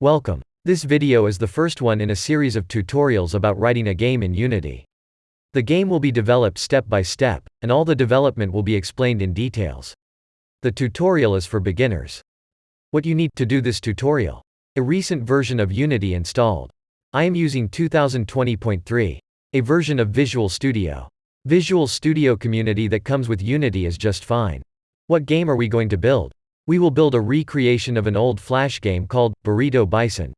Welcome. This video is the first one in a series of tutorials about writing a game in Unity. The game will be developed step by step, and all the development will be explained in details. The tutorial is for beginners. What you need to do this tutorial. A recent version of Unity installed. I am using 2020.3. A version of Visual Studio. Visual Studio community that comes with Unity is just fine. What game are we going to build? We will build a recreation of an old Flash game called Burrito Bison.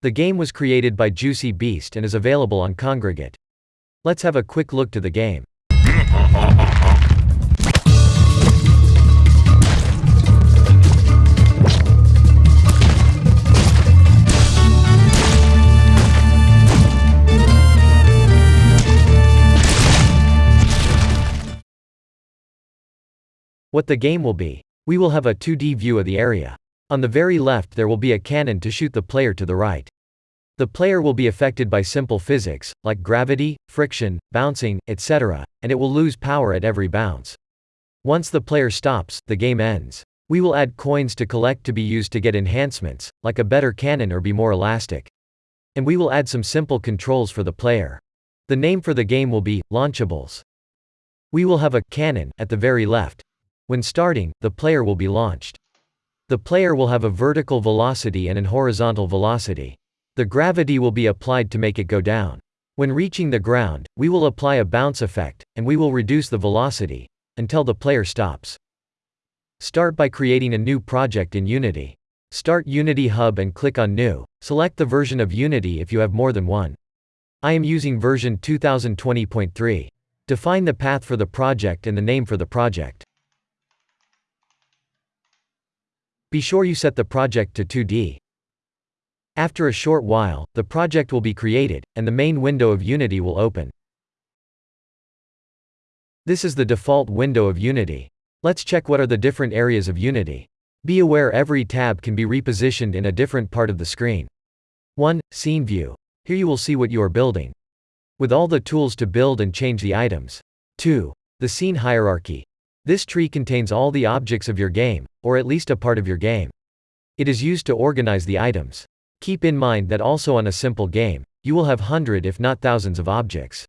The game was created by Juicy Beast and is available on Kongregate. Let's have a quick look to the game. What the game will be. We will have a 2D view of the area. On the very left there will be a cannon to shoot the player to the right. The player will be affected by simple physics, like gravity, friction, bouncing, etc., and it will lose power at every bounce. Once the player stops, the game ends. We will add coins to collect to be used to get enhancements, like a better cannon or be more elastic. And we will add some simple controls for the player. The name for the game will be, Launchables. We will have a cannon at the very left, when starting, the player will be launched. The player will have a vertical velocity and an horizontal velocity. The gravity will be applied to make it go down. When reaching the ground, we will apply a bounce effect, and we will reduce the velocity, until the player stops. Start by creating a new project in Unity. Start Unity Hub and click on New. Select the version of Unity if you have more than one. I am using version 2020.3. Define the path for the project and the name for the project. Be sure you set the project to 2D. After a short while, the project will be created, and the main window of Unity will open. This is the default window of Unity. Let's check what are the different areas of Unity. Be aware every tab can be repositioned in a different part of the screen. 1. Scene View. Here you will see what you are building. With all the tools to build and change the items. 2. The Scene Hierarchy. This tree contains all the objects of your game, or at least a part of your game. It is used to organize the items. Keep in mind that also on a simple game, you will have hundred if not thousands of objects.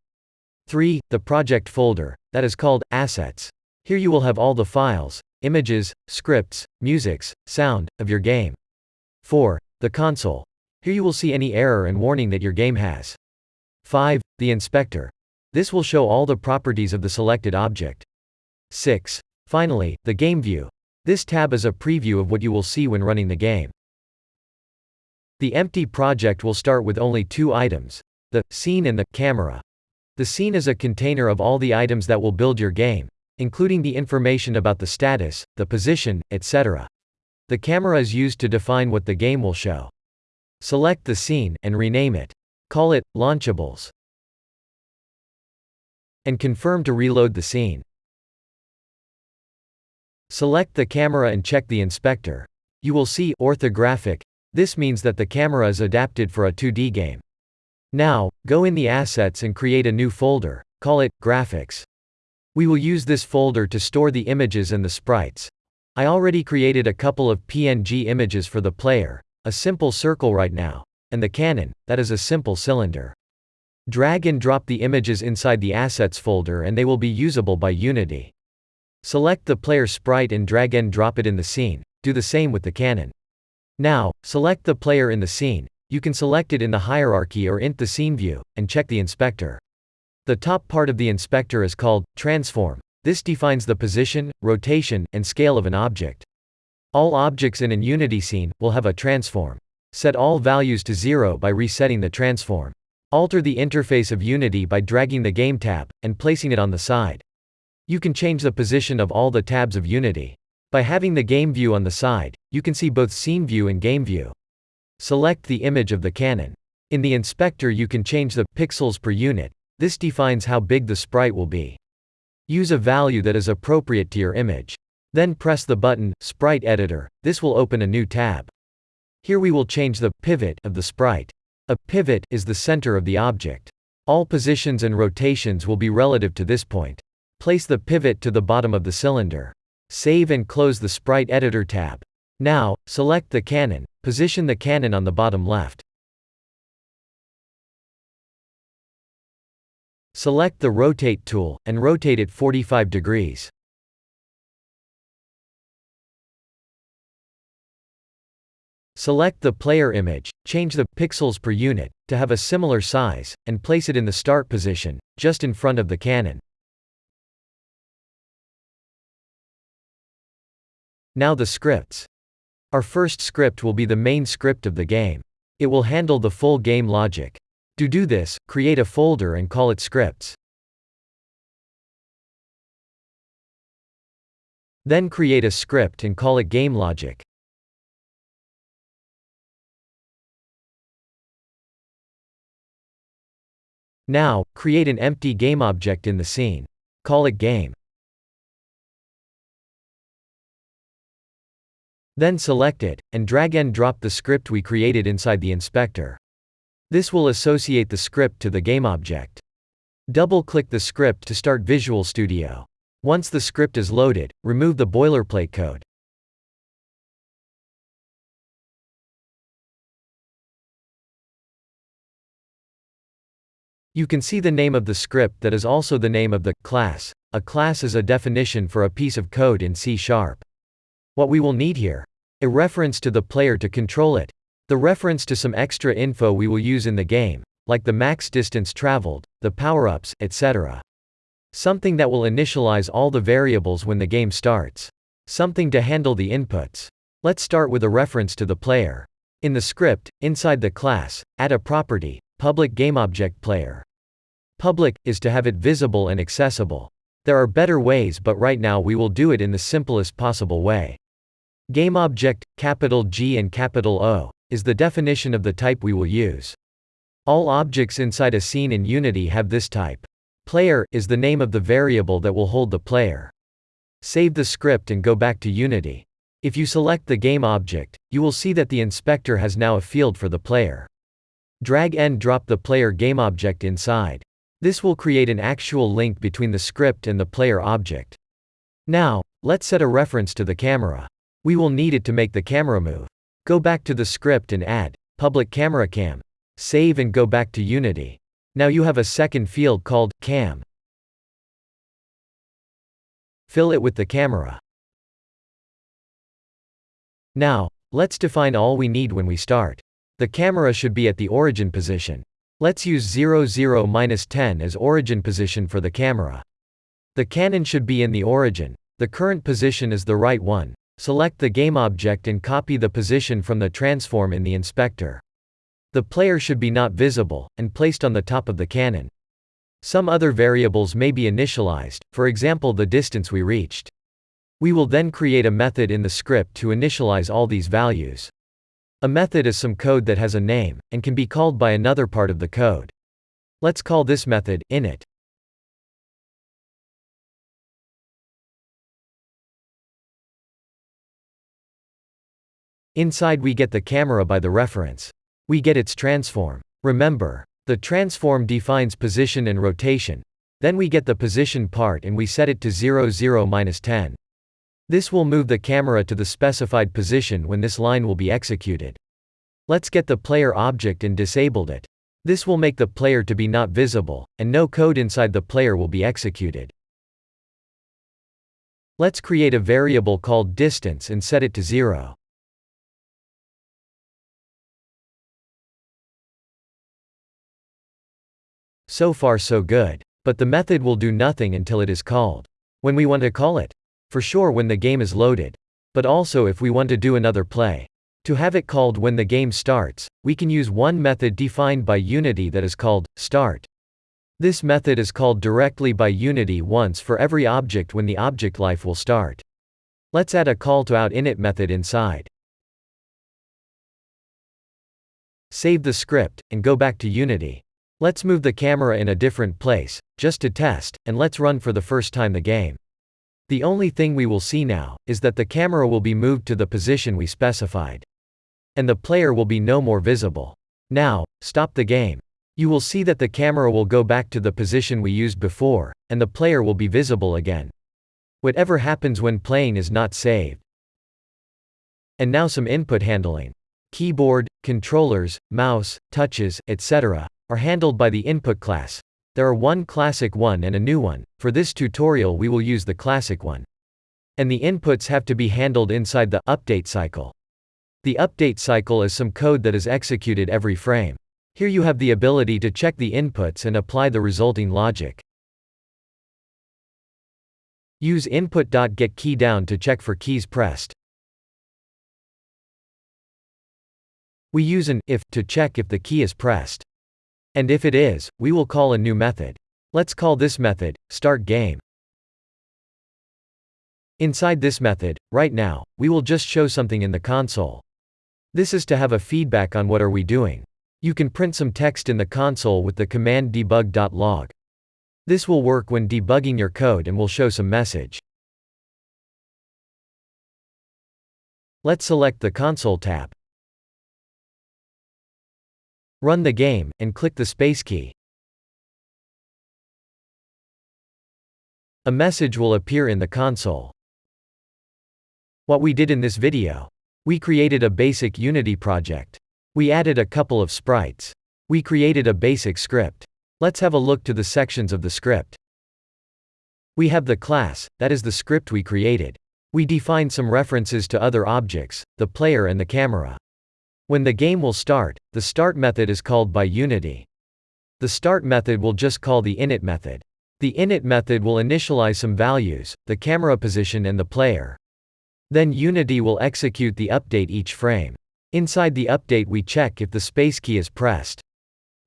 3. The project folder, that is called assets. Here you will have all the files, images, scripts, musics, sound, of your game. 4. The console. Here you will see any error and warning that your game has. 5. The inspector. This will show all the properties of the selected object. 6. Finally, the game view. This tab is a preview of what you will see when running the game. The empty project will start with only two items. The scene and the camera. The scene is a container of all the items that will build your game, including the information about the status, the position, etc. The camera is used to define what the game will show. Select the scene and rename it. Call it Launchables. And confirm to reload the scene. Select the camera and check the inspector. You will see orthographic. This means that the camera is adapted for a 2D game. Now, go in the assets and create a new folder. Call it graphics. We will use this folder to store the images and the sprites. I already created a couple of PNG images for the player, a simple circle right now, and the cannon, that is a simple cylinder. Drag and drop the images inside the assets folder and they will be usable by Unity. Select the player sprite and drag and drop it in the scene. Do the same with the cannon. Now, select the player in the scene. You can select it in the hierarchy or int the scene view, and check the inspector. The top part of the inspector is called transform. This defines the position, rotation, and scale of an object. All objects in an Unity scene will have a transform. Set all values to zero by resetting the transform. Alter the interface of Unity by dragging the Game tab, and placing it on the side. You can change the position of all the tabs of Unity. By having the game view on the side, you can see both scene view and game view. Select the image of the cannon. In the inspector you can change the pixels per unit. This defines how big the sprite will be. Use a value that is appropriate to your image. Then press the button, Sprite Editor, this will open a new tab. Here we will change the pivot of the sprite. A pivot is the center of the object. All positions and rotations will be relative to this point. Place the pivot to the bottom of the cylinder. Save and close the Sprite Editor tab. Now, select the cannon, position the cannon on the bottom left. Select the Rotate tool, and rotate it 45 degrees. Select the player image, change the pixels per unit to have a similar size, and place it in the start position, just in front of the cannon. Now the scripts. Our first script will be the main script of the game. It will handle the full game logic. To do this, create a folder and call it scripts. Then create a script and call it game logic. Now, create an empty game object in the scene. Call it game. Then select it, and drag and drop the script we created inside the inspector. This will associate the script to the game object. Double-click the script to start Visual Studio. Once the script is loaded, remove the boilerplate code. You can see the name of the script that is also the name of the class. A class is a definition for a piece of code in C Sharp. What we will need here. A reference to the player to control it. The reference to some extra info we will use in the game, like the max distance traveled, the power-ups, etc. Something that will initialize all the variables when the game starts. Something to handle the inputs. Let's start with a reference to the player. In the script, inside the class, add a property, public GameObject player. Public is to have it visible and accessible. There are better ways but right now we will do it in the simplest possible way. GameObject, capital G and capital O, is the definition of the type we will use. All objects inside a scene in Unity have this type. Player is the name of the variable that will hold the player. Save the script and go back to Unity. If you select the game object, you will see that the inspector has now a field for the player. Drag and drop the player game object inside. This will create an actual link between the script and the player object. Now, let's set a reference to the camera. We will need it to make the camera move. Go back to the script and add public camera cam. Save and go back to Unity. Now you have a second field called cam. Fill it with the camera. Now, let's define all we need when we start. The camera should be at the origin position. Let's use 00-10 as origin position for the camera. The cannon should be in the origin. The current position is the right one. Select the game object and copy the position from the transform in the inspector. The player should be not visible, and placed on the top of the cannon. Some other variables may be initialized, for example the distance we reached. We will then create a method in the script to initialize all these values. A method is some code that has a name, and can be called by another part of the code. Let's call this method init. Inside we get the camera by the reference. We get its transform. Remember, the transform defines position and rotation. Then we get the position part and we set it to 0 0 10. This will move the camera to the specified position when this line will be executed. Let's get the player object and disabled it. This will make the player to be not visible, and no code inside the player will be executed. Let's create a variable called distance and set it to 0. So far so good. But the method will do nothing until it is called. When we want to call it. For sure when the game is loaded. But also if we want to do another play. To have it called when the game starts, we can use one method defined by Unity that is called start. This method is called directly by Unity once for every object when the object life will start. Let's add a call to out init method inside. Save the script, and go back to Unity. Let's move the camera in a different place, just to test, and let's run for the first time the game. The only thing we will see now, is that the camera will be moved to the position we specified. And the player will be no more visible. Now, stop the game. You will see that the camera will go back to the position we used before, and the player will be visible again. Whatever happens when playing is not saved. And now some input handling. Keyboard, controllers, mouse, touches, etc. are handled by the input class. There are one classic one and a new one. For this tutorial we will use the classic one. And the inputs have to be handled inside the update cycle. The update cycle is some code that is executed every frame. Here you have the ability to check the inputs and apply the resulting logic. Use input.getKeyDown to check for keys pressed. We use an if to check if the key is pressed. And if it is, we will call a new method. Let's call this method start game. Inside this method, right now, we will just show something in the console. This is to have a feedback on what are we doing. You can print some text in the console with the command debug.log. This will work when debugging your code and will show some message. Let's select the console tab. Run the game, and click the space key. A message will appear in the console. What we did in this video. We created a basic Unity project. We added a couple of sprites. We created a basic script. Let's have a look to the sections of the script. We have the class, that is the script we created. We define some references to other objects, the player and the camera. When the game will start, the start method is called by Unity. The start method will just call the init method. The init method will initialize some values, the camera position and the player. Then Unity will execute the update each frame. Inside the update we check if the space key is pressed.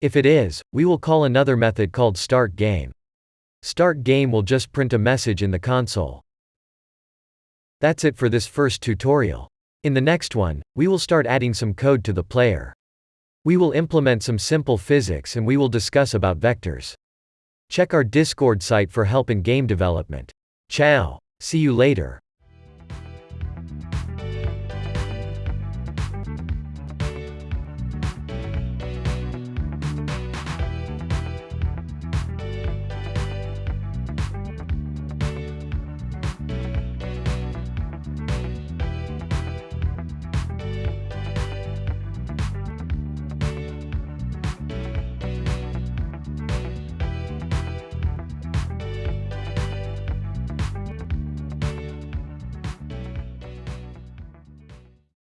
If it is, we will call another method called start game. Start game will just print a message in the console. That's it for this first tutorial. In the next one, we will start adding some code to the player. We will implement some simple physics and we will discuss about vectors. Check our Discord site for help in game development. Ciao. See you later.